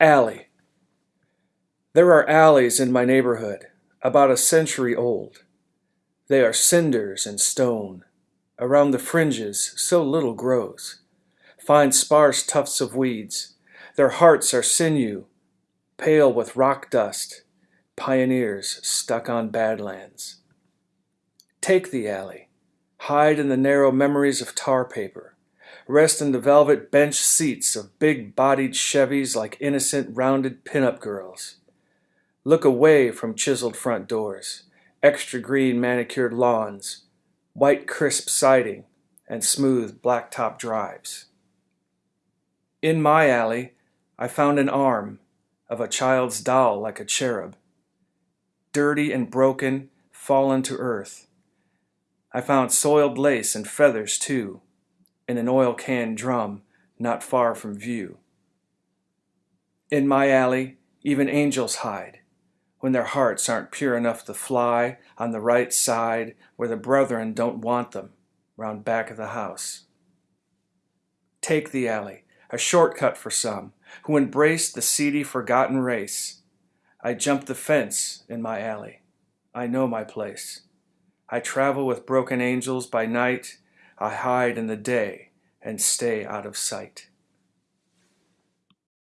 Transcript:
Alley. There are alleys in my neighborhood, about a century old. They are cinders and stone. Around the fringes, so little grows. Fine sparse tufts of weeds. Their hearts are sinew, pale with rock dust, pioneers stuck on badlands. Take the alley. Hide in the narrow memories of tar paper rest in the velvet bench seats of big-bodied Chevys like innocent, rounded pin-up girls. Look away from chiseled front doors, extra green manicured lawns, white crisp siding, and smooth blacktop drives. In my alley, I found an arm of a child's doll like a cherub, dirty and broken, fallen to earth. I found soiled lace and feathers too, in an oil can drum not far from view. In my alley, even angels hide when their hearts aren't pure enough to fly on the right side where the brethren don't want them, round back of the house. Take the alley, a shortcut for some who embrace the seedy forgotten race. I jump the fence in my alley. I know my place. I travel with broken angels by night I hide in the day and stay out of sight.